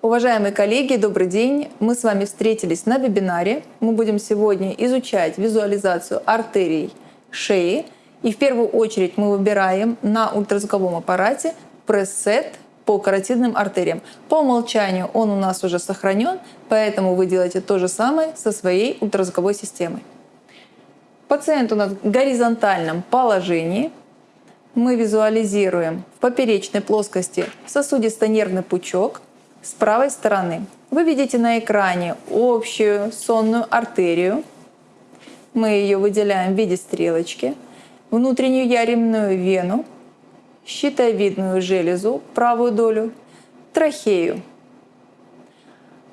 Уважаемые коллеги, добрый день! Мы с вами встретились на вебинаре. Мы будем сегодня изучать визуализацию артерий шеи. И в первую очередь мы выбираем на ультразвуковом аппарате пресс-сет по каротидным артериям. По умолчанию он у нас уже сохранен, поэтому вы делаете то же самое со своей ультразвуковой системой. Пациент у нас в горизонтальном положении. Мы визуализируем в поперечной плоскости сосудисто-нервный пучок с правой стороны. Вы видите на экране общую сонную артерию. Мы ее выделяем в виде стрелочки. Внутреннюю яремную вену, щитовидную железу, правую долю, трахею.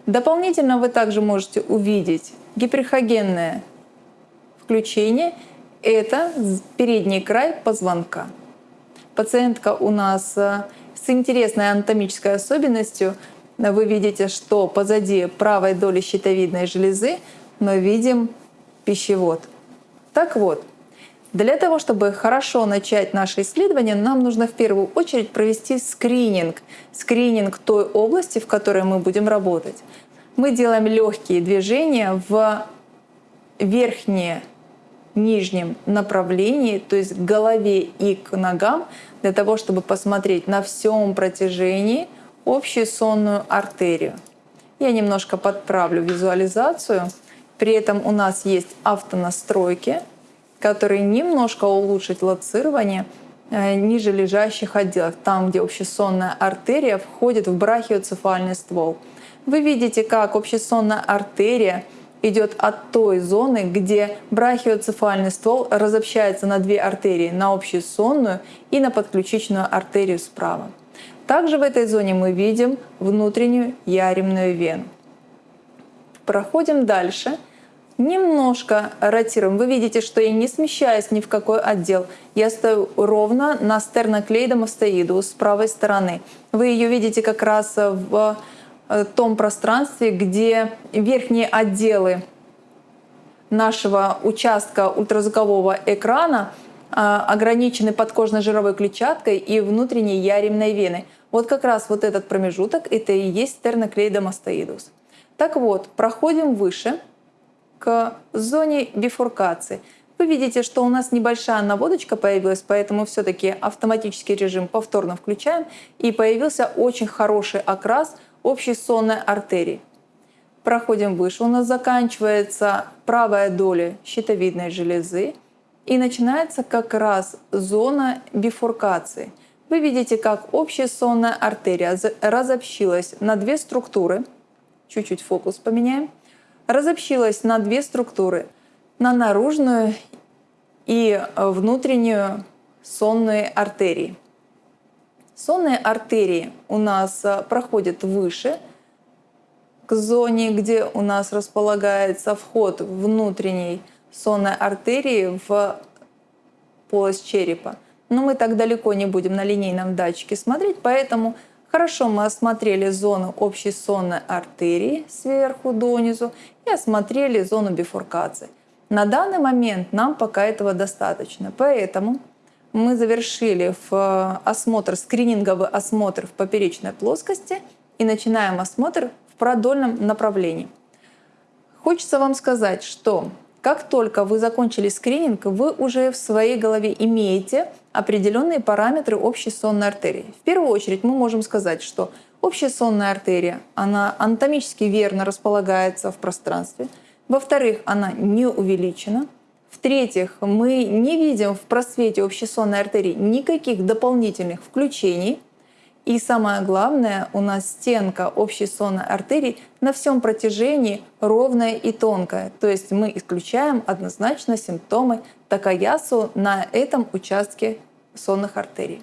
Дополнительно вы также можете увидеть гиперхогенное включение — это передний край позвонка. Пациентка у нас э, с интересной анатомической особенностью. Вы видите, что позади правой доли щитовидной железы мы видим пищевод. Так вот, для того, чтобы хорошо начать наше исследование, нам нужно в первую очередь провести скрининг. Скрининг той области, в которой мы будем работать. Мы делаем легкие движения в верхние нижнем направлении, то есть к голове и к ногам, для того, чтобы посмотреть на всем протяжении общую сонную артерию. Я немножко подправлю визуализацию. При этом у нас есть автонастройки, которые немножко улучшат лоцирование э, ниже лежащих отделов, там, где общесонная артерия входит в брахиоцефальный ствол. Вы видите, как общесонная артерия идет от той зоны, где брахиоцефальный ствол разобщается на две артерии, на общесонную и на подключичную артерию справа. Также в этой зоне мы видим внутреннюю яремную вену. Проходим дальше. Немножко ротируем. Вы видите, что я не смещаюсь ни в какой отдел. Я стою ровно на стерноклейдомастоиду с правой стороны. Вы ее видите как раз в Э, том пространстве, где верхние отделы нашего участка ультразвукового экрана ограничены подкожно жировой клетчаткой и внутренней яремной веной. Вот как раз вот этот промежуток — это и есть стерноклейдомастоидус. Так вот, проходим выше к зоне бифуркации. Вы видите, что у нас небольшая наводочка появилась, поэтому все-таки автоматический режим повторно включаем, и появился очень хороший окрас общей сонной артерии. Проходим выше, у нас заканчивается правая доля щитовидной железы и начинается как раз зона бифуркации. Вы видите, как общая сонная артерия разобщилась на две структуры. Чуть-чуть фокус поменяем. Разобщилась на две структуры. На наружную и внутреннюю сонные артерии. Сонные артерии у нас а, проходят выше, к зоне, где у нас располагается вход внутренней сонной артерии в полость черепа. Но мы так далеко не будем на линейном датчике смотреть, поэтому хорошо мы осмотрели зону общей сонной артерии сверху донизу и осмотрели зону бифуркации. На данный момент нам пока этого достаточно, поэтому мы завершили в э, осмотр, скрининговый осмотр в поперечной плоскости и начинаем осмотр в продольном направлении. Хочется вам сказать, что как только вы закончили скрининг, вы уже в своей голове имеете определенные параметры общей сонной артерии. В первую очередь мы можем сказать, что общая сонная артерия, она анатомически верно располагается в пространстве. Во-вторых, она не увеличена. В-третьих, мы не видим в просвете общесонной артерии никаких дополнительных включений. И самое главное, у нас стенка общей сонной артерии на всем протяжении ровная и тонкая. То есть мы исключаем однозначно симптомы такаясу на этом участке сонных артерий.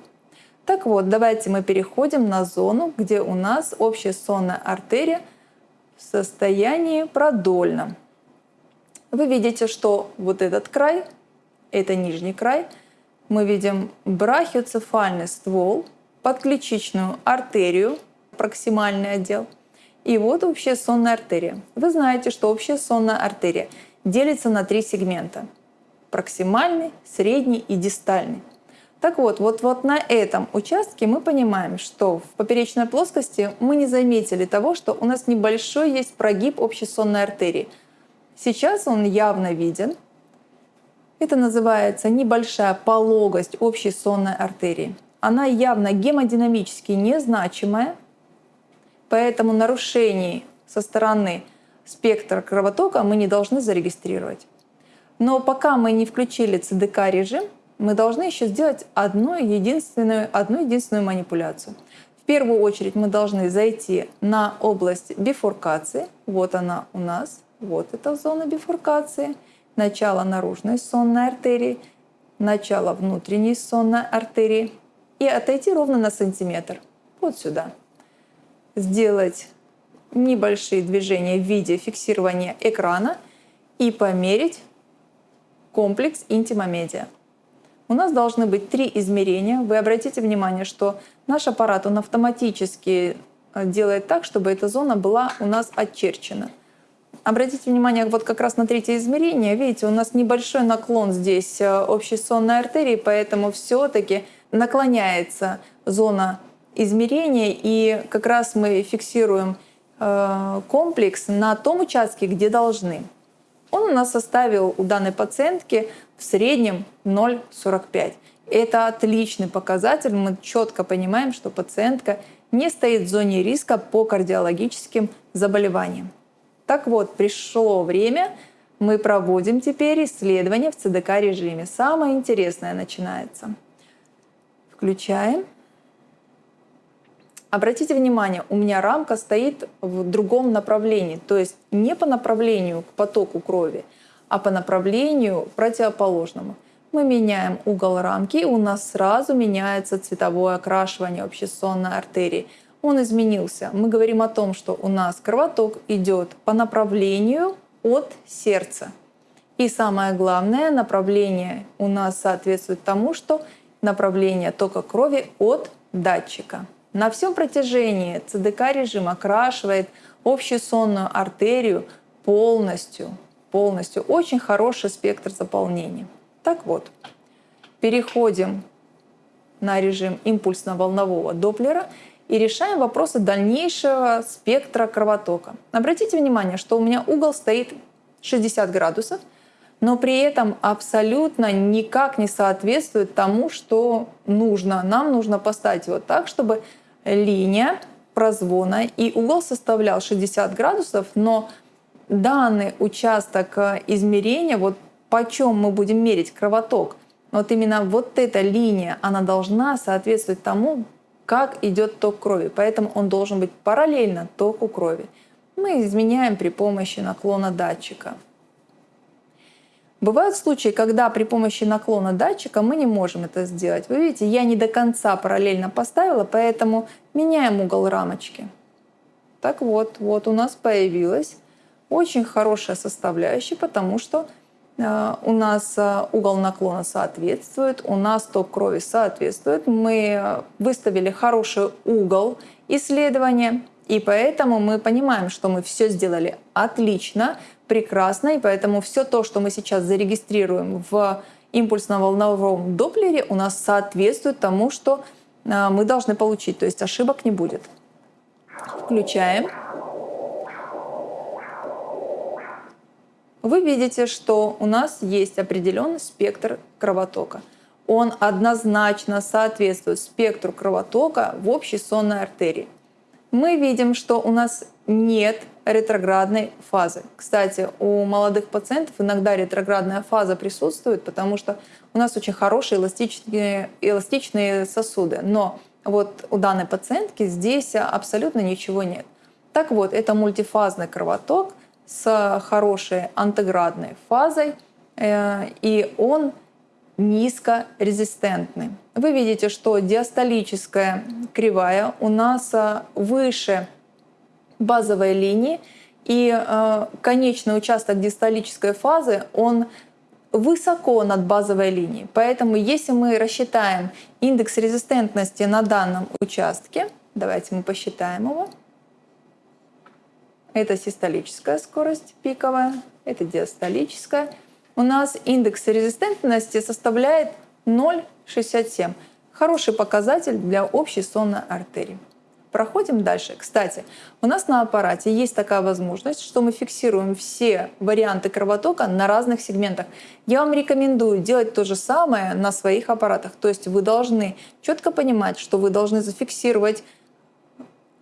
Так вот, давайте мы переходим на зону, где у нас общая сонная артерия в состоянии продольном вы видите, что вот этот край, это нижний край, мы видим брахиоцефальный ствол, подключичную артерию, проксимальный отдел, и вот общая сонная артерия. Вы знаете, что общая сонная артерия делится на три сегмента – проксимальный, средний и дистальный. Так вот, вот, вот на этом участке мы понимаем, что в поперечной плоскости мы не заметили того, что у нас небольшой есть прогиб общей сонной артерии. Сейчас он явно виден. Это называется небольшая пологость общей сонной артерии. Она явно гемодинамически незначимая, поэтому нарушений со стороны спектра кровотока мы не должны зарегистрировать. Но пока мы не включили ЦДК режим, мы должны еще сделать одну единственную, одну единственную манипуляцию. В первую очередь мы должны зайти на область бифуркации. Вот она у нас. Вот эта зона бифуркации. Начало наружной сонной артерии, начало внутренней сонной артерии. И отойти ровно на сантиметр. Вот сюда. Сделать небольшие движения в виде фиксирования экрана и померить комплекс интимомедиа. У нас должны быть три измерения. Вы обратите внимание, что наш аппарат он автоматически э, делает так, чтобы эта зона была у нас очерчена. Обратите внимание вот как раз на третье измерение. Видите, у нас небольшой наклон здесь э, общей сонной артерии, поэтому все-таки наклоняется зона измерения, и как раз мы фиксируем э, комплекс на том участке, где должны. Он у нас составил у данной пациентки в среднем 0,45. Это отличный показатель. Мы четко понимаем, что пациентка не стоит в зоне риска по кардиологическим заболеваниям. Так вот, пришло время, мы проводим теперь исследование в ЦДК режиме. Самое интересное начинается. Включаем. Обратите внимание, у меня рамка стоит в другом направлении, то есть не по направлению к потоку крови, а по направлению противоположному. Мы меняем угол рамки, у нас сразу меняется цветовое окрашивание общесонной артерии. Он изменился. Мы говорим о том, что у нас кровоток идет по направлению от сердца. И самое главное, направление у нас соответствует тому, что направление тока крови от датчика. На всем протяжении ЦДК режим окрашивает общую сонную артерию полностью, полностью. Очень хороший спектр заполнения. Так вот, переходим на режим импульсно-волнового Доплера и решаем вопросы дальнейшего спектра кровотока. Обратите внимание, что у меня угол стоит 60 градусов, но при этом абсолютно никак не соответствует тому, что нужно. Нам нужно поставить его так, чтобы линия прозвона, и угол составлял 60 градусов, но данный участок э, измерения, вот почем мы будем мерить кровоток, вот именно вот эта линия, она должна соответствовать тому, как идет ток крови. Поэтому он должен быть параллельно току крови. Мы изменяем при помощи наклона датчика. Бывают случаи, когда при помощи наклона датчика мы не можем это сделать. Вы видите, я не до конца параллельно поставила, поэтому меняем угол рамочки. Так вот, вот у нас появилась очень хорошая составляющая, потому что э, у нас э, угол наклона соответствует, у нас ток крови соответствует. Мы э, выставили хороший угол исследования, и поэтому мы понимаем, что мы все сделали отлично, прекрасно, и поэтому все то, что мы сейчас зарегистрируем в импульсно-волновом доплере, у нас соответствует тому, что а, мы должны получить, то есть ошибок не будет. Включаем. Вы видите, что у нас есть определенный спектр кровотока. Он однозначно соответствует спектру кровотока в общей сонной артерии мы видим, что у нас нет ретроградной фазы. Кстати, у молодых пациентов иногда ретроградная фаза присутствует, потому что у нас очень хорошие эластичные, эластичные сосуды. Но вот у данной пациентки здесь абсолютно ничего нет. Так вот, это мультифазный кровоток с хорошей антиградной фазой, э, и он низкорезистентны. Вы видите, что диастолическая кривая у нас а, выше базовой линии, и а, конечный участок диастолической фазы, он высоко над базовой линией. Поэтому если мы рассчитаем индекс резистентности на данном участке, давайте мы посчитаем его, это систолическая скорость пиковая, это диастолическая, у нас индекс резистентности составляет 0,67. Хороший показатель для общей сонной артерии. Проходим дальше. Кстати, у нас на аппарате есть такая возможность, что мы фиксируем все варианты кровотока на разных сегментах. Я вам рекомендую делать то же самое на своих аппаратах. То есть вы должны четко понимать, что вы должны зафиксировать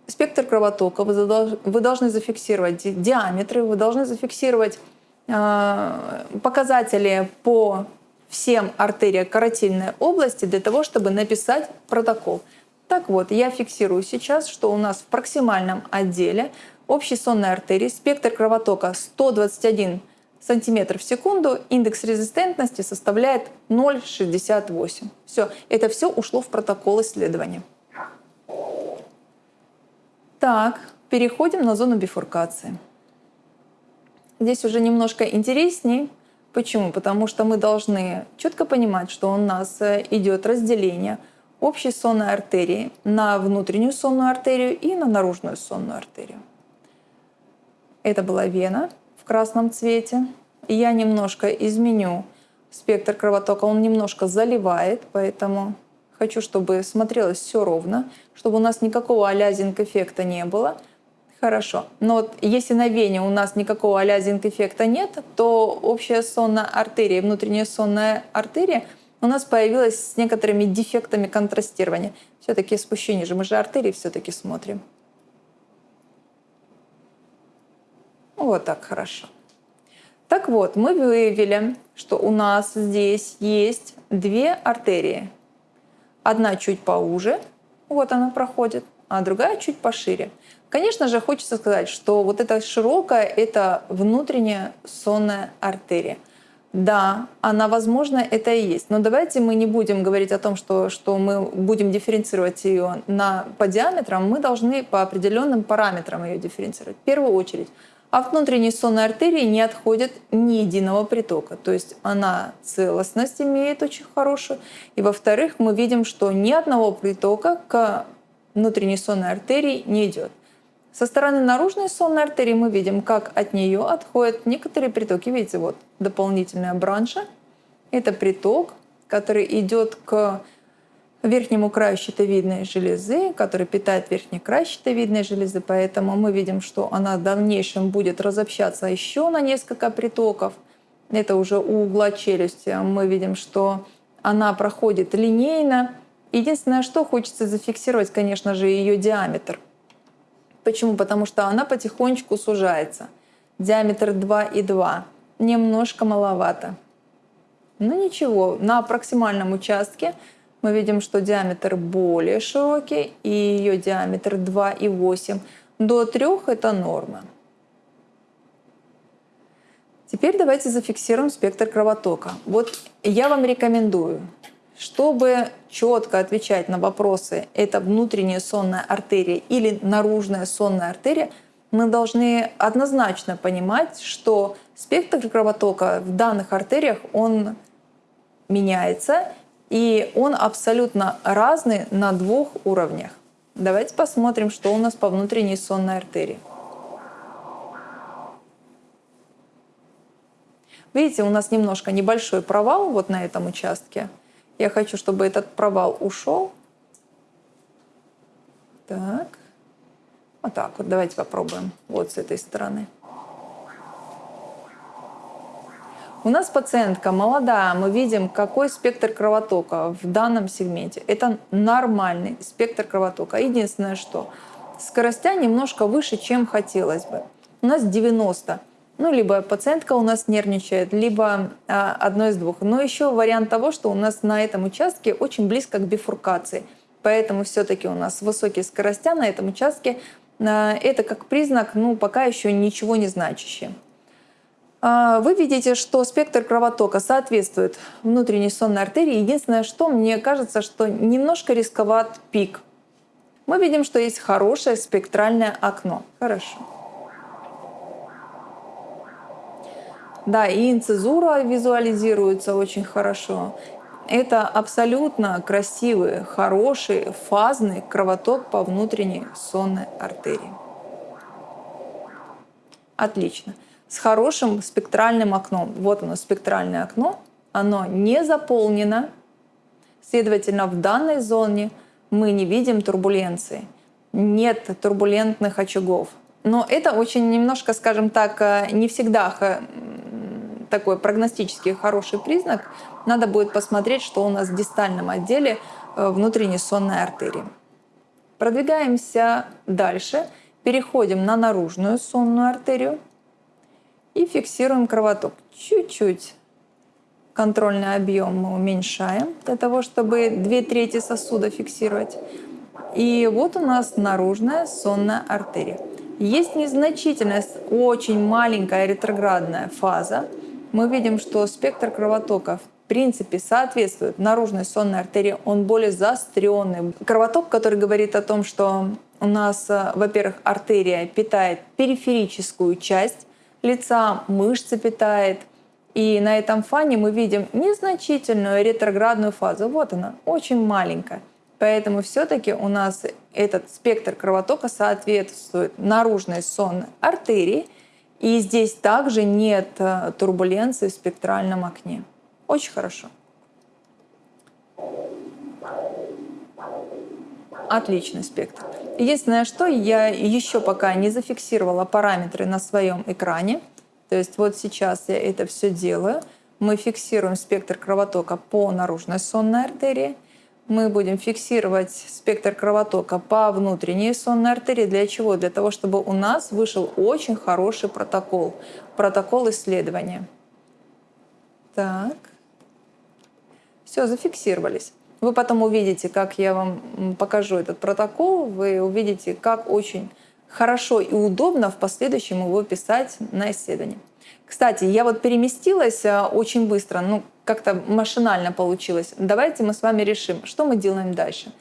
спектр кровотока, вы должны зафиксировать диаметры, вы должны зафиксировать показатели по всем артериям каротильной области для того, чтобы написать протокол. Так вот, я фиксирую сейчас, что у нас в проксимальном отделе общей сонной артерии спектр кровотока 121 сантиметр в секунду, индекс резистентности составляет 0,68. Все, это все ушло в протокол исследования. Так, переходим на зону бифуркации. Здесь уже немножко интересней. Почему? Потому что мы должны четко понимать, что у нас э, идет разделение – общей сонной артерии на внутреннюю сонную артерию и на наружную сонную артерию. Это была вена в красном цвете. Я немножко изменю спектр кровотока, он немножко заливает, поэтому хочу, чтобы смотрелось все ровно, чтобы у нас никакого алязинг-эффекта не было. Хорошо. Но вот если на вене у нас никакого алязинг-эффекта нет, то общая сонная артерия, внутренняя сонная артерия – у нас появилась с некоторыми дефектами контрастирования. Все-таки спущение же, мы же артерии все-таки смотрим. Вот так хорошо. Так вот, мы выявили, что у нас здесь есть две артерии. Одна чуть поуже, вот она проходит, а другая чуть пошире. Конечно же, хочется сказать, что вот эта широкая — это внутренняя сонная артерия — да, она, возможно, это и есть. Но давайте мы не будем говорить о том, что, что мы будем дифференцировать ее на, по диаметрам. Мы должны по определенным параметрам ее дифференцировать. В первую очередь, от внутренней сонной артерии не отходит ни единого притока. То есть она целостность имеет очень хорошую. И во-вторых, мы видим, что ни одного притока к внутренней сонной артерии не идет. Со стороны наружной сонной артерии мы видим, как от нее отходят некоторые притоки. Видите, вот дополнительная бранша. Это приток, который идет к верхнему краю щитовидной железы, который питает верхний край щитовидной железы. Поэтому мы видим, что она в дальнейшем будет разобщаться еще на несколько притоков. Это уже у угла челюсти. Мы видим, что она проходит линейно. Единственное, что хочется зафиксировать, конечно же, ее диаметр – Почему? Потому что она потихонечку сужается. Диаметр 2,2. Немножко маловато. Ну ничего, на проксимальном участке мы видим, что диаметр более широкий, и ее диаметр 2,8. До 3 это норма. Теперь давайте зафиксируем спектр кровотока. Вот я вам рекомендую чтобы четко отвечать на вопросы, это внутренняя сонная артерия или наружная сонная артерия, мы должны однозначно понимать, что спектр кровотока в данных артериях, он меняется, и он абсолютно разный на двух уровнях. Давайте посмотрим, что у нас по внутренней сонной артерии. Видите, у нас немножко небольшой провал вот на этом участке. Я хочу, чтобы этот провал ушел. Так. Вот так вот. Давайте попробуем. Вот с этой стороны. У нас пациентка молодая, мы видим, какой спектр кровотока в данном сегменте. Это нормальный спектр кровотока. Единственное, что скоростя немножко выше, чем хотелось бы. У нас 90 ну, либо пациентка у нас нервничает, либо а, одно из двух. Но еще вариант того, что у нас на этом участке очень близко к бифуркации. Поэтому все-таки у нас высокие скоростя на этом участке. А, это как признак, ну, пока еще ничего не значащий. А, вы видите, что спектр кровотока соответствует внутренней сонной артерии. Единственное, что мне кажется, что немножко рисковат пик. Мы видим, что есть хорошее спектральное окно. Хорошо. Да, и инцизура визуализируется очень хорошо. Это абсолютно красивый, хороший, фазный кровоток по внутренней сонной артерии. Отлично. С хорошим спектральным окном. Вот оно, спектральное окно. Оно не заполнено. Следовательно, в данной зоне мы не видим турбуленции, нет турбулентных очагов. Но это очень немножко, скажем так, э, не всегда такой прогностический хороший признак. Надо будет посмотреть, что у нас в дистальном отделе э, внутренней сонной артерии. Продвигаемся дальше, переходим на наружную сонную артерию и фиксируем кровоток. Чуть-чуть контрольный объем мы уменьшаем для того, чтобы две трети сосуда фиксировать. И вот у нас наружная сонная артерия. Есть незначительная, очень маленькая ретроградная фаза. Мы видим, что спектр кровотока в принципе соответствует наружной сонной артерии, он более заостренный. Кровоток, который говорит о том, что у нас, э, во-первых, артерия питает периферическую часть лица, мышцы питает, и на этом фане мы видим незначительную ретроградную фазу. Вот она, очень маленькая. Поэтому все-таки у нас этот спектр кровотока соответствует наружной сонной артерии. И здесь также нет э, турбуленции в спектральном окне. Очень хорошо. Отличный спектр. Единственное, что я еще пока не зафиксировала параметры на своем экране. То есть вот сейчас я это все делаю. Мы фиксируем спектр кровотока по наружной сонной артерии – мы будем фиксировать спектр кровотока по внутренней сонной артерии. Для чего? Для того, чтобы у нас вышел очень хороший протокол. Протокол исследования. Так. Все, зафиксировались. Вы потом увидите, как я вам покажу этот протокол, вы увидите, как очень хорошо и удобно в последующем его писать на исследование. Кстати, я вот переместилась а, очень быстро, ну, как-то машинально получилось. Давайте мы с вами решим, что мы делаем дальше.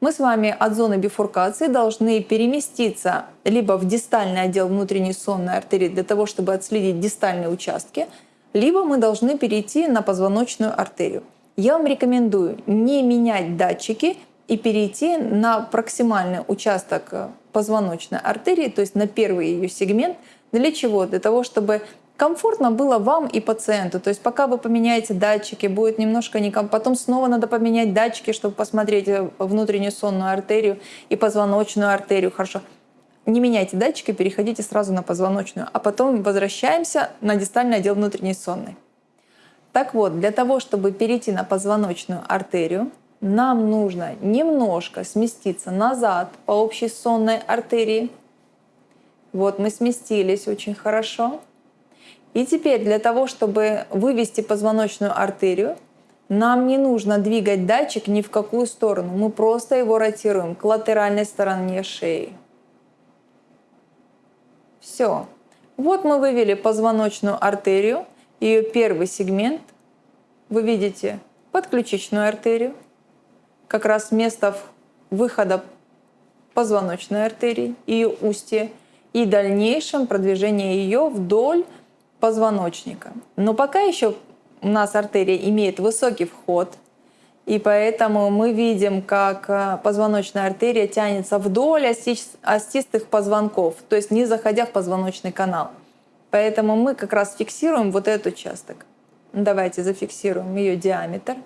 Мы с вами от зоны бифуркации должны переместиться либо в дистальный отдел внутренней сонной артерии для того, чтобы отследить дистальные участки, либо мы должны перейти на позвоночную артерию. Я вам рекомендую не менять датчики и перейти на проксимальный участок позвоночной артерии, то есть на первый ее сегмент. Для чего? Для того, чтобы комфортно было вам и пациенту. То есть пока вы поменяете датчики, будет немножко некомфортно. Потом снова надо поменять датчики, чтобы посмотреть э, внутреннюю сонную артерию и позвоночную артерию. Хорошо. Не меняйте датчики, переходите сразу на позвоночную, а потом возвращаемся на дистальный отдел внутренней сонной. Так вот, для того, чтобы перейти на позвоночную артерию, нам нужно немножко сместиться назад по общей сонной артерии. Вот мы сместились очень хорошо. И теперь для того, чтобы вывести позвоночную артерию, нам не нужно двигать датчик ни в какую сторону. Мы просто его ротируем к латеральной стороне шеи. Все. Вот мы вывели позвоночную артерию, ее первый сегмент. Вы видите подключичную артерию, как раз место выхода позвоночной артерии и устье, и дальнейшем продвижение ее вдоль позвоночника. Но пока еще у нас артерия имеет высокий вход, и поэтому мы видим, как э, позвоночная артерия тянется вдоль остистых позвонков, то есть не заходя в позвоночный канал. Поэтому мы как раз фиксируем вот этот участок. Давайте зафиксируем ее диаметр.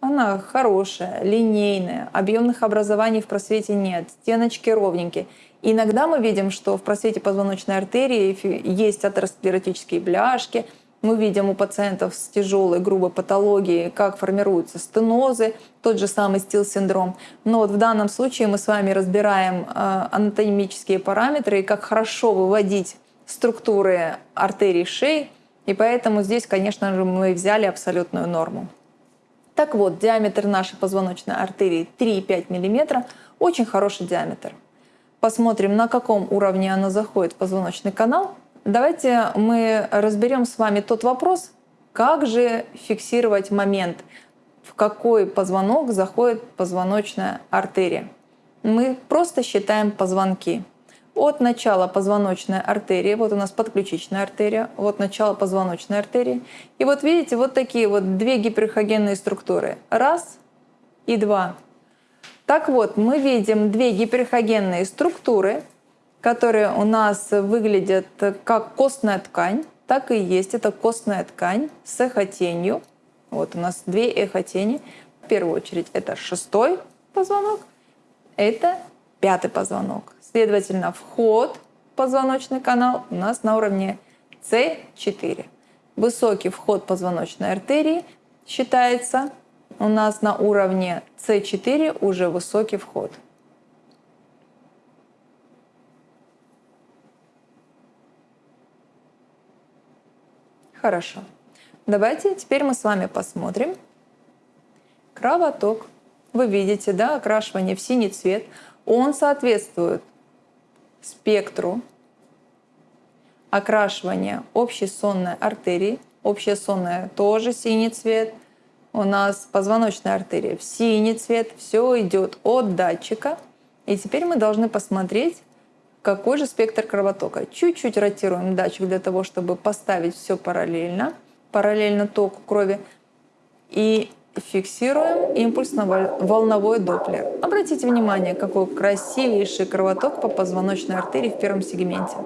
Она хорошая, линейная, объемных образований в просвете нет, стеночки ровненькие. Иногда мы видим, что в просвете позвоночной артерии есть атеросклеротические бляшки. Мы видим у пациентов с тяжелой грубой патологией, как формируются стенозы, тот же самый стил-синдром. Но вот в данном случае мы с вами разбираем э, анатомические параметры и как хорошо выводить структуры артерий шеи. И поэтому здесь, конечно же, мы взяли абсолютную норму. Так вот, диаметр нашей позвоночной артерии 3,5 мм, очень хороший диаметр посмотрим, на каком уровне она заходит в позвоночный канал, давайте мы разберем с вами тот вопрос, как же фиксировать момент, в какой позвонок заходит позвоночная артерия. Мы просто считаем позвонки. От начала позвоночной артерии, вот у нас подключичная артерия, вот начало позвоночной артерии. И вот видите, вот такие вот две гиперхогенные структуры. Раз и два. Так вот, мы видим две гиперхогенные структуры, которые у нас выглядят как костная ткань, так и есть. Это костная ткань с эхотенью. Вот у нас две эхотени. первую очередь это шестой позвонок, это пятый позвонок. Следовательно, вход в позвоночный канал у нас на уровне С4. Высокий вход позвоночной артерии считается у нас на уровне С4 уже высокий вход. Хорошо. Давайте теперь мы с вами посмотрим кровоток. Вы видите, да, окрашивание в синий цвет. Он соответствует спектру окрашивания общей сонной артерии. Общая сонная тоже синий цвет. У нас позвоночная артерия в синий цвет. Все идет от датчика. И теперь мы должны посмотреть, какой же спектр кровотока. Чуть-чуть ротируем датчик для того, чтобы поставить все параллельно, параллельно току крови. И фиксируем импульсно-волновой доплер. Обратите внимание, какой красивейший кровоток по позвоночной артерии в первом сегменте.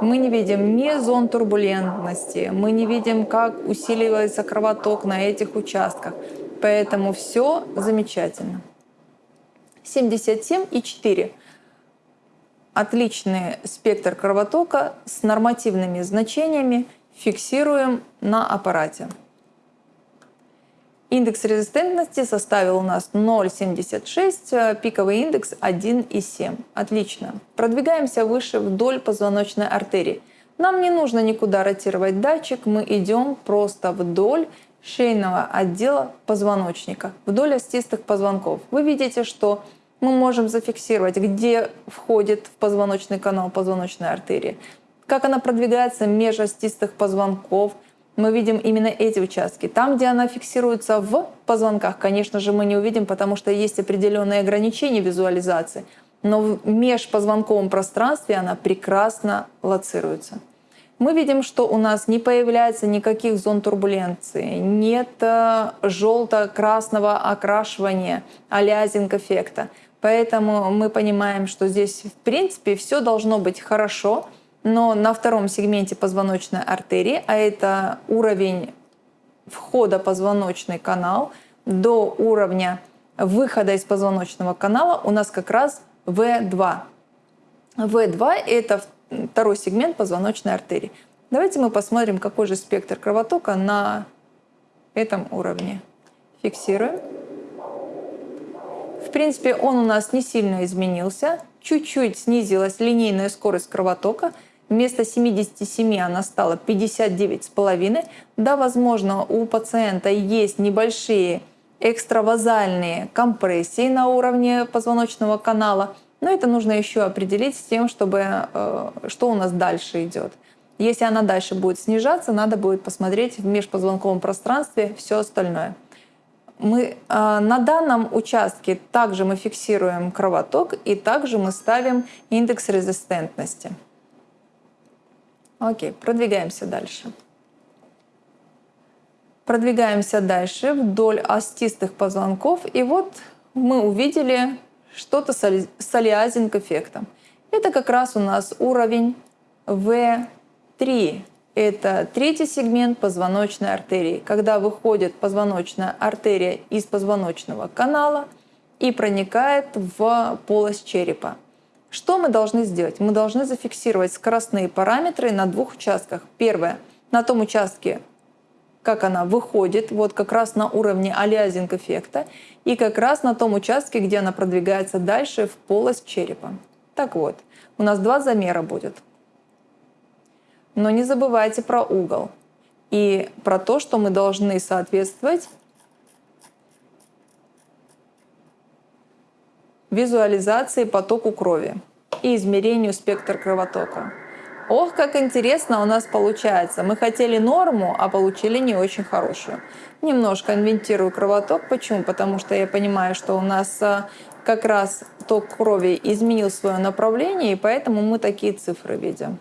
Мы не видим ни зон турбулентности, мы не видим, как усиливается кровоток на этих участках. Поэтому все замечательно. 77,4 отличный спектр кровотока с нормативными значениями фиксируем на аппарате. Индекс резистентности составил у нас 0,76, пиковый индекс 1,7. Отлично. Продвигаемся выше вдоль позвоночной артерии. Нам не нужно никуда ротировать датчик, мы идем просто вдоль шейного отдела позвоночника, вдоль остистых позвонков. Вы видите, что мы можем зафиксировать, где входит в позвоночный канал позвоночной артерии, как она продвигается меж остистых позвонков. Мы видим именно эти участки. Там, где она фиксируется в позвонках, конечно же, мы не увидим, потому что есть определенные ограничения визуализации. Но в межпозвонковом пространстве она прекрасно лоцируется. Мы видим, что у нас не появляется никаких зон турбуленции, нет э, желто-красного окрашивания, алязинг эффекта. Поэтому мы понимаем, что здесь в принципе все должно быть хорошо, но на втором сегменте позвоночной артерии, а это уровень входа позвоночный канал до уровня выхода из позвоночного канала у нас как раз В2. В2 — это второй сегмент позвоночной артерии. Давайте мы посмотрим, какой же спектр кровотока на этом уровне. Фиксируем принципе, он у нас не сильно изменился. Чуть-чуть снизилась линейная скорость кровотока. Вместо 77 она стала 59,5. Да, возможно, у пациента есть небольшие экстравазальные компрессии на уровне позвоночного канала, но это нужно еще определить с тем, чтобы э, что у нас дальше идет. Если она дальше будет снижаться, надо будет посмотреть в межпозвонковом пространстве все остальное мы а, на данном участке также мы фиксируем кровоток и также мы ставим индекс резистентности. Окей, продвигаемся дальше. Продвигаемся дальше вдоль остистых позвонков. И вот мы увидели что-то с алиазинг эффектом. Это как раз у нас уровень V3 это третий сегмент позвоночной артерии, когда выходит позвоночная артерия из позвоночного канала и проникает в полость черепа. Что мы должны сделать? Мы должны зафиксировать скоростные параметры на двух участках. Первое — на том участке, как она выходит, вот как раз на уровне алиазинг эффекта, и как раз на том участке, где она продвигается дальше в полость черепа. Так вот, у нас два замера будет — но не забывайте про угол и про то, что мы должны соответствовать визуализации потоку крови и измерению спектра кровотока. Ох, как интересно у нас получается. Мы хотели норму, а получили не очень хорошую. Немножко инвентирую кровоток. Почему? Потому что я понимаю, что у нас а, как раз ток крови изменил свое направление, и поэтому мы такие цифры видим.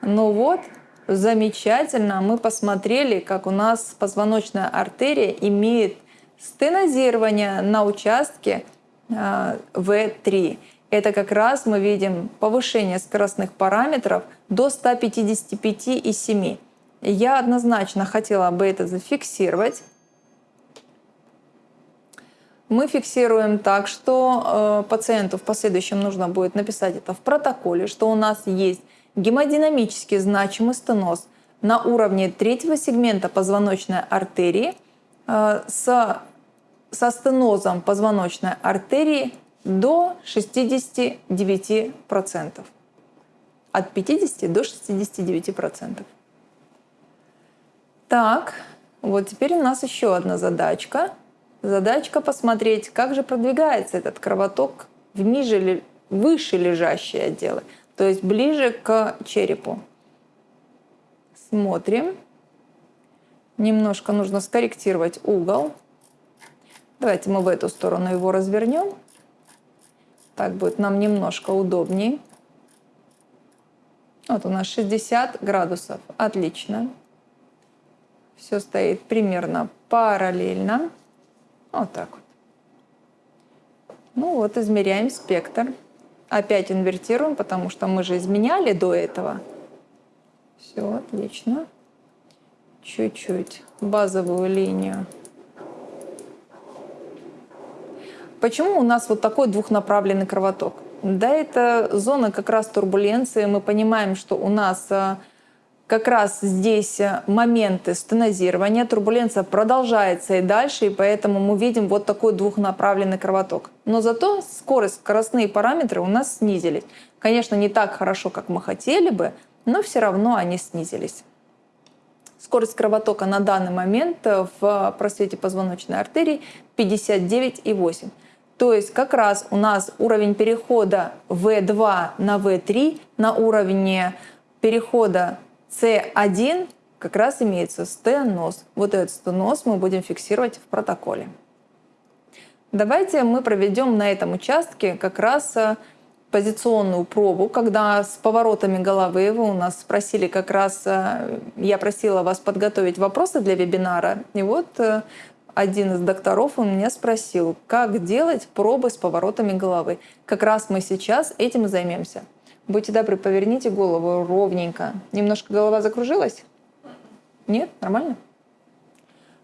Ну вот, замечательно, мы посмотрели, как у нас позвоночная артерия имеет стенозирование на участке э, В3. Это как раз мы видим повышение скоростных параметров до 155,7. Я однозначно хотела бы это зафиксировать. Мы фиксируем так, что э, пациенту в последующем нужно будет написать это в протоколе, что у нас есть гемодинамически значимый стеноз на уровне третьего сегмента позвоночной артерии э, с, со стенозом позвоночной артерии до 69%. От 50 до 69%. Так, вот теперь у нас еще одна задачка. Задачка посмотреть, как же продвигается этот кровоток в ниже, выше лежащие отделы, то есть ближе к черепу. Смотрим. Немножко нужно скорректировать угол. Давайте мы в эту сторону его развернем. Так будет нам немножко удобнее. Вот у нас 60 градусов. Отлично. Все стоит примерно параллельно. Вот так вот. Ну вот, измеряем спектр. Опять инвертируем, потому что мы же изменяли до этого. Все, отлично. Чуть-чуть базовую линию. Почему у нас вот такой двухнаправленный кровоток? Да, это зона как раз турбуленции. Мы понимаем, что у нас а, как раз здесь э, моменты стенозирования, турбуленция продолжается и дальше, и поэтому мы видим вот такой двухнаправленный кровоток. Но зато скорость, скоростные параметры у нас снизились. Конечно, не так хорошо, как мы хотели бы, но все равно они снизились. Скорость кровотока на данный момент э, в просвете позвоночной артерии 59,8. То есть как раз у нас уровень перехода В2 на В3 на уровне перехода с1 как раз имеется стеноз. Вот этот стеноз мы будем фиксировать в протоколе. Давайте мы проведем на этом участке как раз э, позиционную пробу, когда с поворотами головы вы у нас спросили как раз, э, я просила вас подготовить вопросы для вебинара, и вот э, один из докторов у меня спросил, как делать пробы с поворотами головы. Как раз мы сейчас этим и займемся. Будьте добры, поверните голову ровненько. Немножко голова закружилась? Нет? Нормально?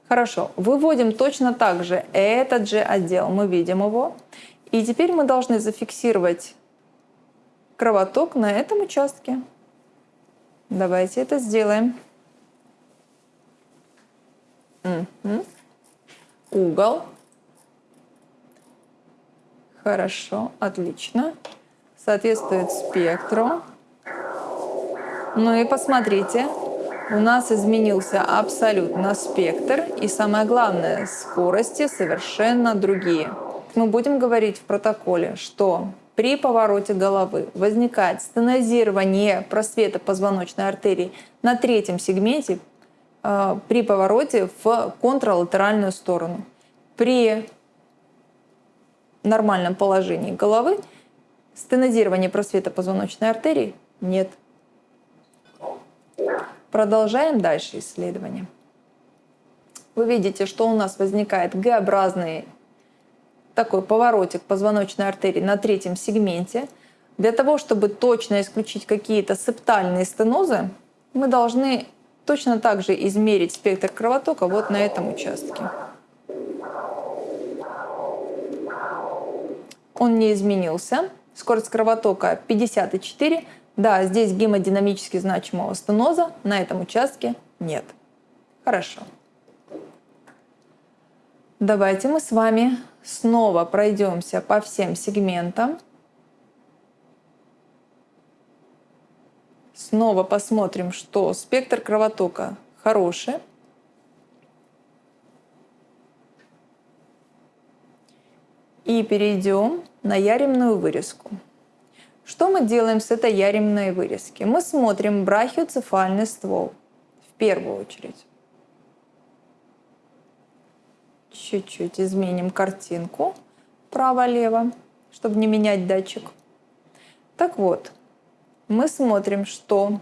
Хорошо. Выводим точно так же этот же отдел. Мы видим его. И теперь мы должны зафиксировать кровоток на этом участке. Давайте это сделаем. Угу. Угол. Хорошо, отлично соответствует спектру. Ну и посмотрите, у нас изменился абсолютно спектр, и самое главное, скорости совершенно другие. Мы будем говорить в протоколе, что при повороте головы возникает стенозирование просвета позвоночной артерии на третьем сегменте при повороте в контралатеральную сторону. При нормальном положении головы Стенозирование просвета позвоночной артерии нет. Продолжаем дальше исследование. Вы видите, что у нас возникает Г-образный такой поворотик позвоночной артерии на третьем сегменте. Для того, чтобы точно исключить какие-то септальные стенозы, мы должны точно так же измерить спектр кровотока вот на этом участке. Он не изменился. Скорость кровотока 54. Да, здесь гемодинамически значимого стеноза, на этом участке нет. Хорошо. Давайте мы с вами снова пройдемся по всем сегментам. Снова посмотрим, что спектр кровотока хороший. И перейдем на яремную вырезку. Что мы делаем с этой яремной вырезки? Мы смотрим брахиоцефальный ствол в первую очередь. Чуть-чуть изменим картинку право-лево, чтобы не менять датчик. Так вот, мы смотрим, что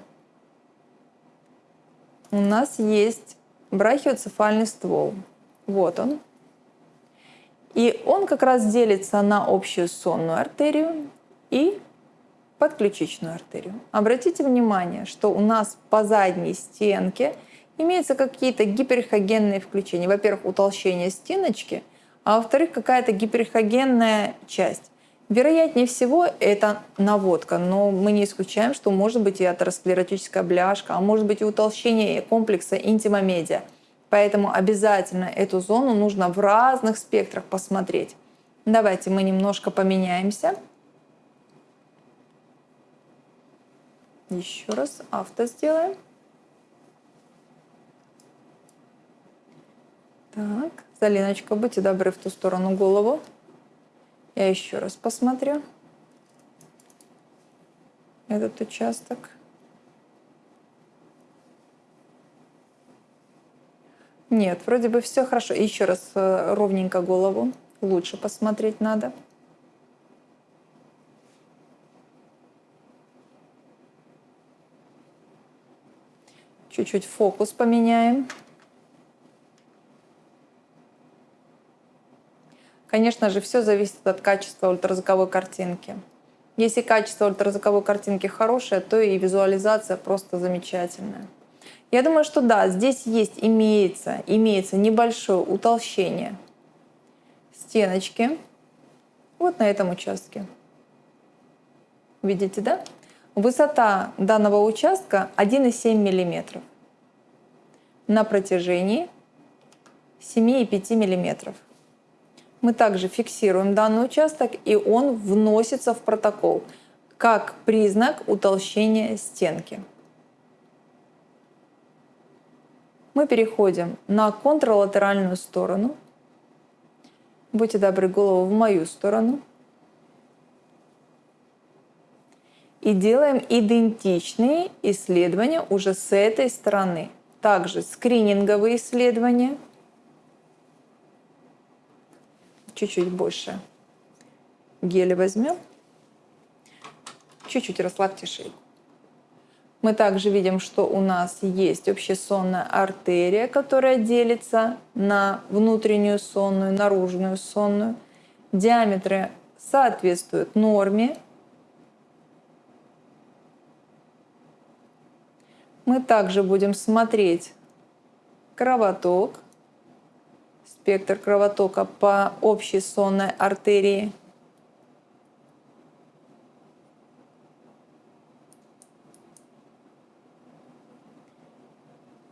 у нас есть брахиоцефальный ствол. Вот он. И он как раз делится на общую сонную артерию и подключичную артерию. Обратите внимание, что у нас по задней стенке имеются какие-то гиперхогенные включения. Во-первых, утолщение стеночки, а во-вторых, какая-то гиперхогенная часть. Вероятнее всего, это наводка, но мы не исключаем, что может быть и атеросклеротическая бляшка, а может быть и утолщение комплекса интимомедиа. Поэтому обязательно эту зону нужно в разных спектрах посмотреть. Давайте мы немножко поменяемся. Еще раз авто сделаем. Так, Залиночка, будьте добры в ту сторону голову. Я еще раз посмотрю этот участок. Нет, вроде бы все хорошо. Еще раз э, ровненько голову. Лучше посмотреть надо. Чуть-чуть фокус поменяем. Конечно же, все зависит от качества ультразвуковой картинки. Если качество ультразвуковой картинки хорошее, то и визуализация просто замечательная. Я думаю, что да, здесь есть, имеется, имеется небольшое утолщение стеночки вот на этом участке. Видите, да? Высота данного участка 1,7 мм на протяжении 7,5 мм. Мы также фиксируем данный участок, и он вносится в протокол как признак утолщения стенки. Мы переходим на контралатеральную сторону. Будьте добры, голову в мою сторону. И делаем идентичные исследования уже с этой стороны. Также скрининговые исследования. Чуть-чуть больше геля возьмем. Чуть-чуть расслабьте шейку. Мы также видим, что у нас есть общесонная артерия, которая делится на внутреннюю сонную, наружную сонную. Диаметры соответствуют норме. Мы также будем смотреть кровоток, спектр кровотока по общей сонной артерии.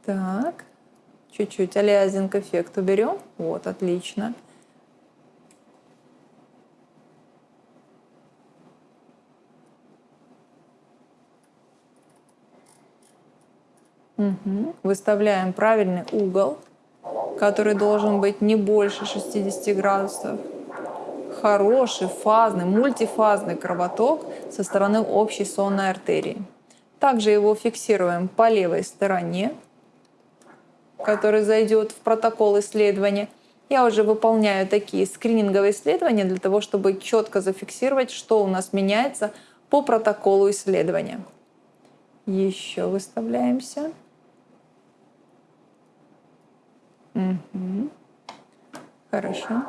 Так, чуть-чуть алиазинг эффект уберем. Вот, отлично. Угу. Выставляем правильный угол, который должен быть не больше 60 градусов. Хороший, фазный, мультифазный кровоток со стороны общей сонной артерии. Также его фиксируем по левой стороне, который зайдет в протокол исследования. Я уже выполняю такие скрининговые исследования для того, чтобы четко зафиксировать, что у нас меняется по протоколу исследования. Еще выставляемся. Хорошо.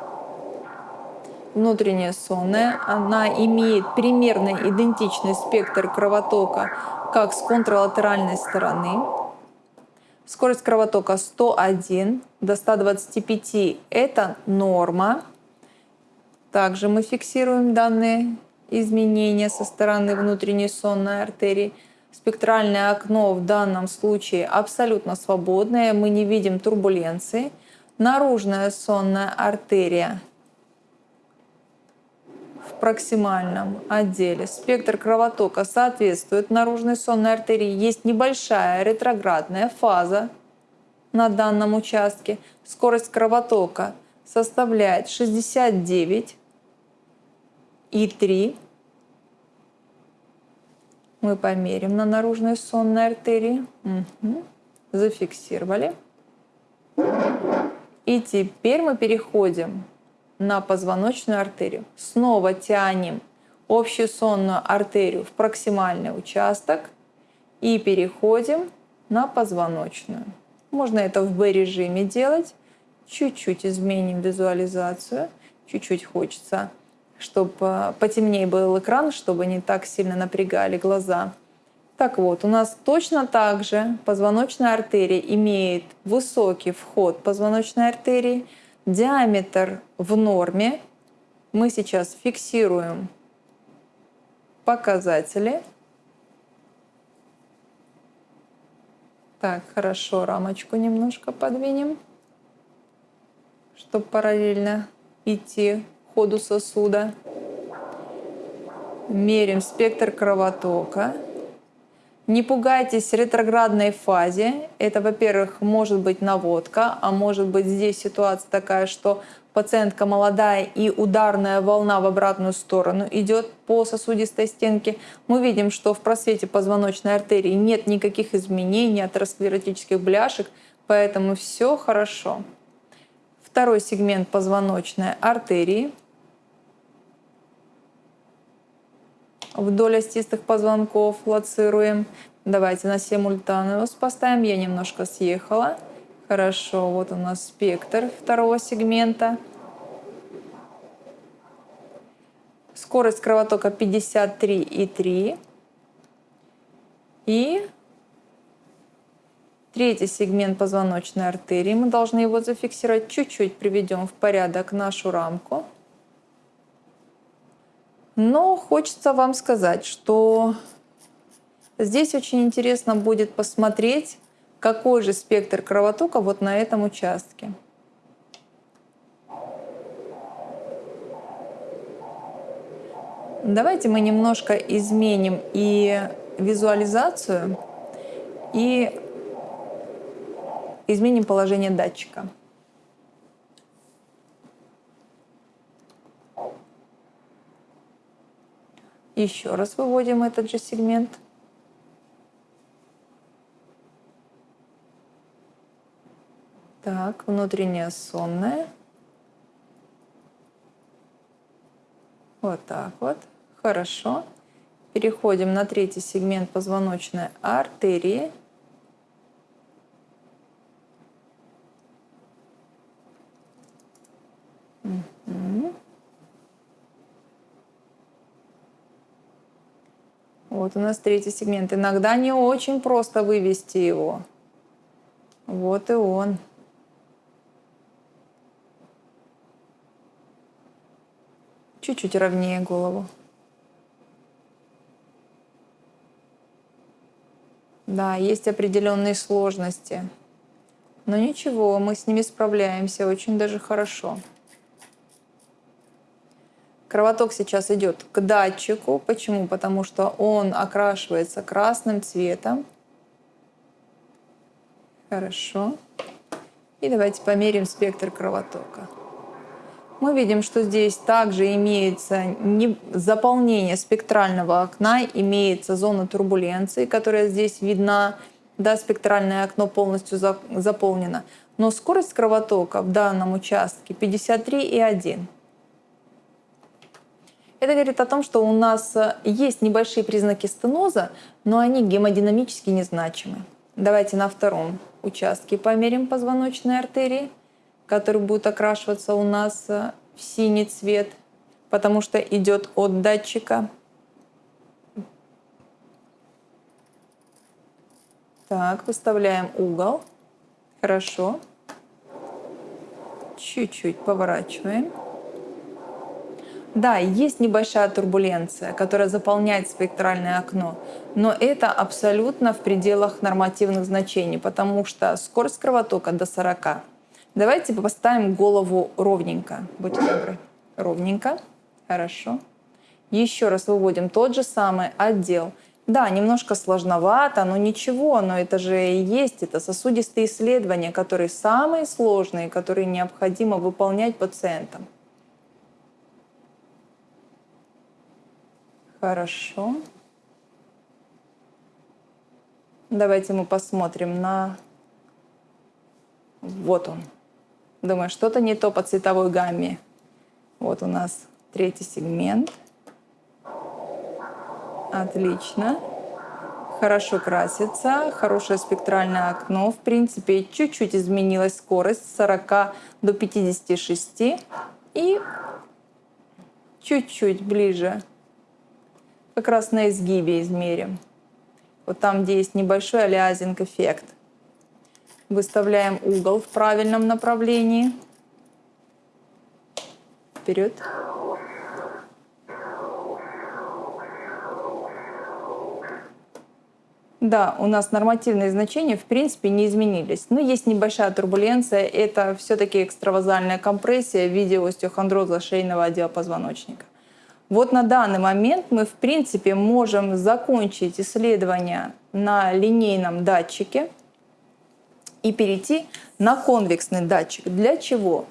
Внутренняя сонная, она имеет примерно идентичный спектр кровотока, как с контралатеральной стороны. Скорость кровотока 101 до 125 – это норма. Также мы фиксируем данные изменения со стороны внутренней сонной артерии – Спектральное окно в данном случае абсолютно свободное, мы не видим турбуленции. Наружная сонная артерия в проксимальном отделе. Спектр кровотока соответствует наружной сонной артерии. Есть небольшая ретроградная фаза на данном участке. Скорость кровотока составляет 69 и 3 мы померим на наружной сонной артерии. Угу. Зафиксировали. И теперь мы переходим на позвоночную артерию. Снова тянем общую сонную артерию в проксимальный участок и переходим на позвоночную. Можно это в B-режиме делать. Чуть-чуть изменим визуализацию. Чуть-чуть хочется чтобы потемнее был экран, чтобы не так сильно напрягали глаза. Так вот, у нас точно так же позвоночная артерия имеет высокий вход позвоночной артерии, диаметр в норме. Мы сейчас фиксируем показатели. Так, хорошо, рамочку немножко подвинем, чтобы параллельно идти ходу сосуда. Меряем спектр кровотока. Не пугайтесь ретроградной фазе. Это, во-первых, может быть наводка, а может быть здесь ситуация такая, что пациентка молодая и ударная волна в обратную сторону идет по сосудистой стенке. Мы видим, что в просвете позвоночной артерии нет никаких изменений атеросклеротических бляшек, поэтому все хорошо. Второй сегмент позвоночной артерии. Вдоль остистых позвонков лоцируем. Давайте на симультанеус поставим. Я немножко съехала. Хорошо, вот у нас спектр второго сегмента. Скорость кровотока 53,3. И Третий сегмент позвоночной артерии. Мы должны его зафиксировать. Чуть-чуть приведем в порядок нашу рамку. Но хочется вам сказать, что здесь очень интересно будет посмотреть, какой же спектр кровотока вот на этом участке. Давайте мы немножко изменим и визуализацию, и изменим положение датчика. Еще раз выводим этот же сегмент. Так, внутренняя сонная. Вот так вот. Хорошо. Переходим на третий сегмент позвоночной артерии. Вот у нас третий сегмент. Иногда не очень просто вывести его. Вот и он. Чуть-чуть ровнее голову. Да, есть определенные сложности. Но ничего, мы с ними справляемся очень даже хорошо. Кровоток сейчас идет к датчику. Почему? Потому что он окрашивается красным цветом. Хорошо. И давайте померим спектр кровотока. Мы видим, что здесь также имеется заполнение спектрального окна, имеется зона турбуленции, которая здесь видна. Да, спектральное окно полностью заполнено. Но скорость кровотока в данном участке 53,1. Это говорит о том, что у нас э, есть небольшие признаки стеноза, но они гемодинамически незначимы. Давайте на втором участке померим позвоночной артерии, который будет окрашиваться у нас э, в синий цвет, потому что идет от датчика. Так, выставляем угол. Хорошо. Чуть-чуть поворачиваем. Да, есть небольшая турбуленция, которая заполняет спектральное окно, но это абсолютно в пределах нормативных значений, потому что скорость кровотока до 40. Давайте поставим голову ровненько. Будьте добры. Ровненько. Хорошо. Еще раз выводим тот же самый отдел. Да, немножко сложновато, но ничего, но это же и есть, это сосудистые исследования, которые самые сложные, которые необходимо выполнять пациентам. Хорошо. Давайте мы посмотрим на... Вот он. Думаю, что-то не то по цветовой гамме. Вот у нас третий сегмент. Отлично. Хорошо красится, хорошее спектральное окно. В принципе, чуть-чуть изменилась скорость с 40 до 56. И чуть-чуть ближе, как раз на изгибе измерим. Вот там, где есть небольшой алиазинг эффект. Выставляем угол в правильном направлении. Вперед. Да, у нас нормативные значения в принципе не изменились. Но есть небольшая турбуленция. Это все-таки экстравазальная компрессия в виде остеохондроза шейного отдела позвоночника. Вот на данный момент мы в принципе можем закончить исследование на линейном датчике и перейти на конвексный датчик. Для чего?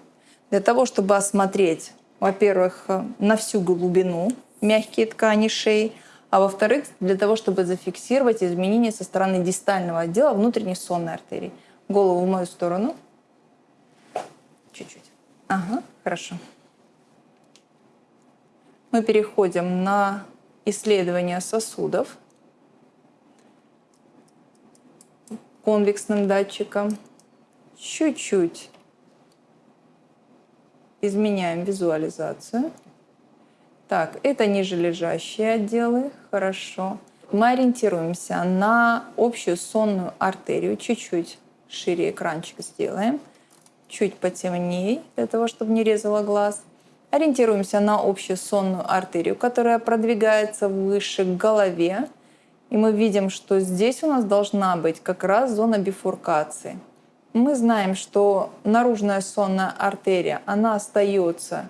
Для того, чтобы осмотреть, во-первых, на всю глубину мягкие ткани шеи, а во-вторых, для того, чтобы зафиксировать изменения со стороны дистального отдела внутренней сонной артерии. Голову в мою сторону. Чуть-чуть. Ага, хорошо. Мы переходим на исследование сосудов конвексным датчиком. Чуть-чуть изменяем визуализацию. Так, это нижележащие отделы, хорошо. Мы ориентируемся на общую сонную артерию. Чуть-чуть шире экранчик сделаем. Чуть потемнее, для того, чтобы не резало глаз. Ориентируемся на общую сонную артерию, которая продвигается выше к голове. И мы видим, что здесь у нас должна быть как раз зона бифуркации. Мы знаем, что наружная сонная артерия, она остается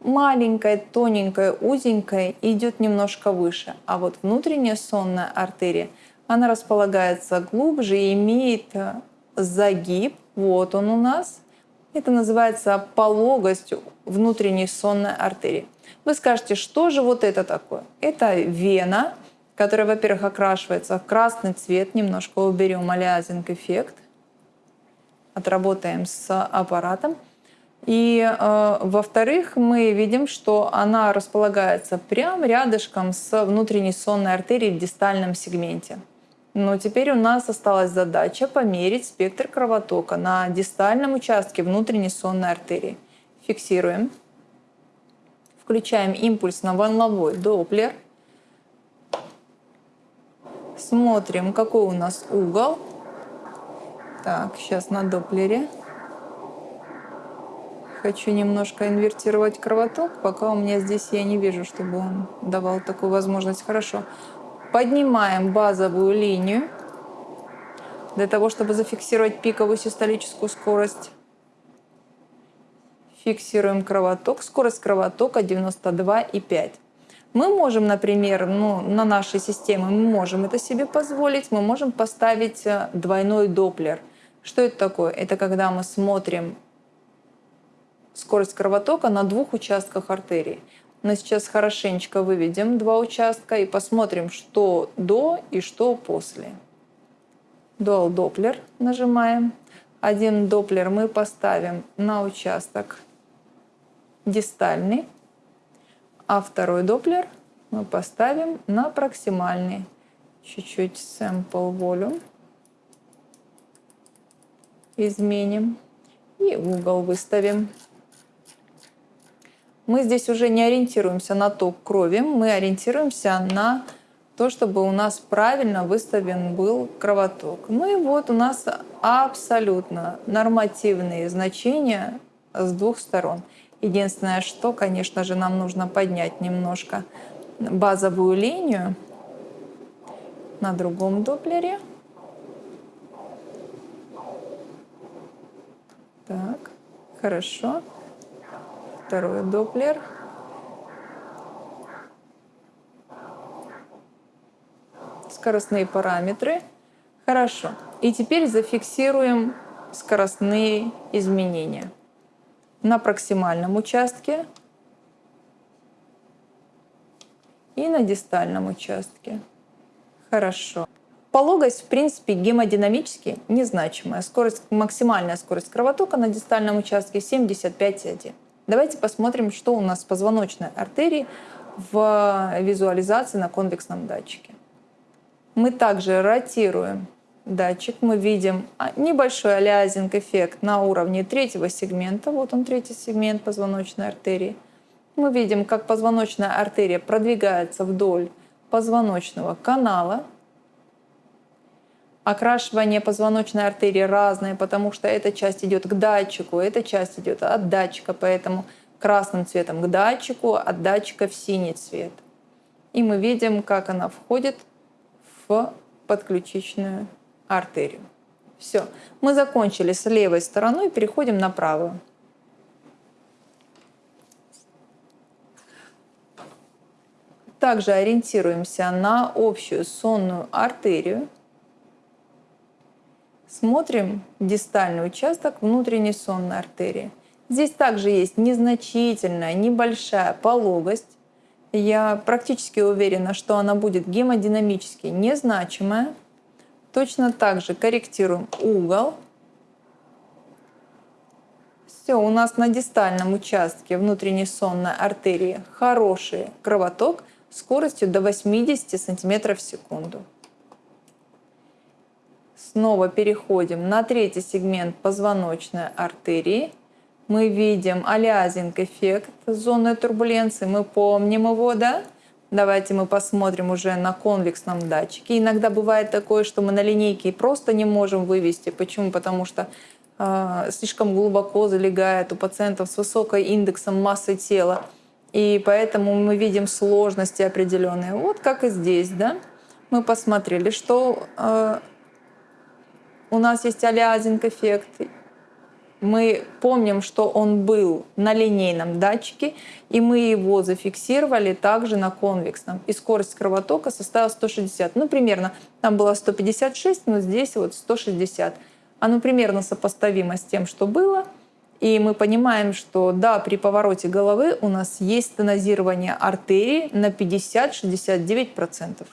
маленькая, тоненькая, узенькая и идет немножко выше. А вот внутренняя сонная артерия, она располагается глубже и имеет э, загиб. Вот он у нас. Это называется пологость внутренней сонной артерии. Вы скажете, что же вот это такое? Это вена, которая, во-первых, окрашивается в красный цвет. Немножко уберем алиазинг эффект. Отработаем с аппаратом. И, э, во-вторых, мы видим, что она располагается прямо рядышком с внутренней сонной артерией в дистальном сегменте. Но теперь у нас осталась задача померить спектр кровотока на дистальном участке внутренней сонной артерии. Фиксируем. Включаем импульс на волновой доплер. Смотрим, какой у нас угол. Так, сейчас на доплере. Хочу немножко инвертировать кровоток, пока у меня здесь я не вижу, чтобы он давал такую возможность. Хорошо. Поднимаем базовую линию для того, чтобы зафиксировать пиковую систолическую скорость. Фиксируем кровоток. Скорость кровотока 92,5. Мы можем, например, ну, на нашей системе, мы можем это себе позволить, мы можем поставить э, двойной доплер. Что это такое? Это когда мы смотрим скорость кровотока на двух участках артерии. Мы сейчас хорошенечко выведем два участка и посмотрим, что до и что после. Dual Doppler нажимаем. Один доплер мы поставим на участок дистальный, а второй доплер мы поставим на проксимальный. Чуть-чуть sample volume изменим и угол выставим мы здесь уже не ориентируемся на ток крови, мы ориентируемся на то, чтобы у нас правильно выставлен был кровоток. Ну и вот у нас абсолютно нормативные значения с двух сторон. Единственное, что, конечно же, нам нужно поднять немножко базовую линию на другом доплере. Так, хорошо второй доплер. Скоростные параметры. Хорошо. И теперь зафиксируем скоростные изменения. На проксимальном участке и на дистальном участке. Хорошо. Пологость, в принципе, гемодинамически незначимая. Скорость, максимальная скорость кровотока на дистальном участке 75,1. Давайте посмотрим, что у нас с позвоночной артерией в визуализации на конвексном датчике. Мы также ротируем датчик, мы видим а, небольшой алиазинг эффект на уровне третьего сегмента, вот он третий сегмент позвоночной артерии. Мы видим, как позвоночная артерия продвигается вдоль позвоночного канала. Окрашивание позвоночной артерии разное, потому что эта часть идет к датчику, эта часть идет от датчика, поэтому красным цветом к датчику, от датчика в синий цвет. И мы видим, как она входит в подключичную артерию. Все, мы закончили с левой стороной, переходим на правую. Также ориентируемся на общую сонную артерию. Смотрим дистальный участок внутренней сонной артерии. Здесь также есть незначительная, небольшая пологость. Я практически уверена, что она будет гемодинамически незначимая. Точно так же корректируем угол. Все, у нас на дистальном участке внутренней сонной артерии хороший кровоток – скоростью до 80 см в секунду. Снова переходим на третий сегмент позвоночной артерии. Мы видим алиазинг-эффект зоны турбуленции. Мы помним его, да? Давайте мы посмотрим уже на конвексном датчике. Иногда бывает такое, что мы на линейке просто не можем вывести. Почему? Потому что э, слишком глубоко залегает у пациентов с высокой индексом массы тела. И поэтому мы видим сложности определенные. Вот как и здесь, да? Мы посмотрели, что э, у нас есть алиазинг-эффект. Мы помним, что он был на линейном датчике, и мы его зафиксировали также на конвексном. И скорость кровотока составила 160. Ну, примерно, там было 156, но здесь вот 160. Оно примерно сопоставимо с тем, что было – и мы понимаем, что да, при повороте головы у нас есть стенозирование артерии на 50-69%.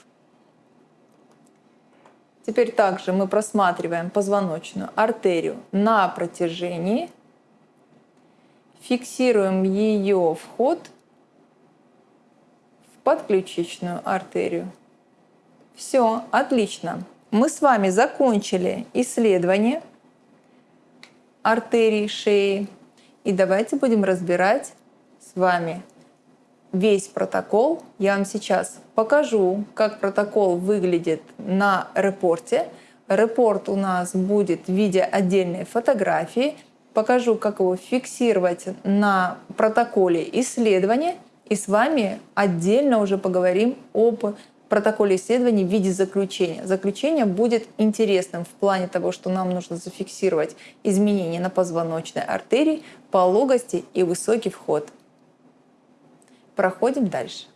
Теперь также мы просматриваем позвоночную артерию на протяжении, фиксируем ее вход в подключичную артерию. Все, отлично. Мы с вами закончили исследование артерий шеи. И давайте будем разбирать с вами весь протокол. Я вам сейчас покажу, как протокол выглядит на репорте. Репорт у нас будет в виде отдельной фотографии. Покажу, как его фиксировать на протоколе исследования. И с вами отдельно уже поговорим об протоколе исследований в виде заключения. Заключение будет интересным в плане того, что нам нужно зафиксировать изменения на позвоночной артерии, пологости и высокий вход. Проходим дальше.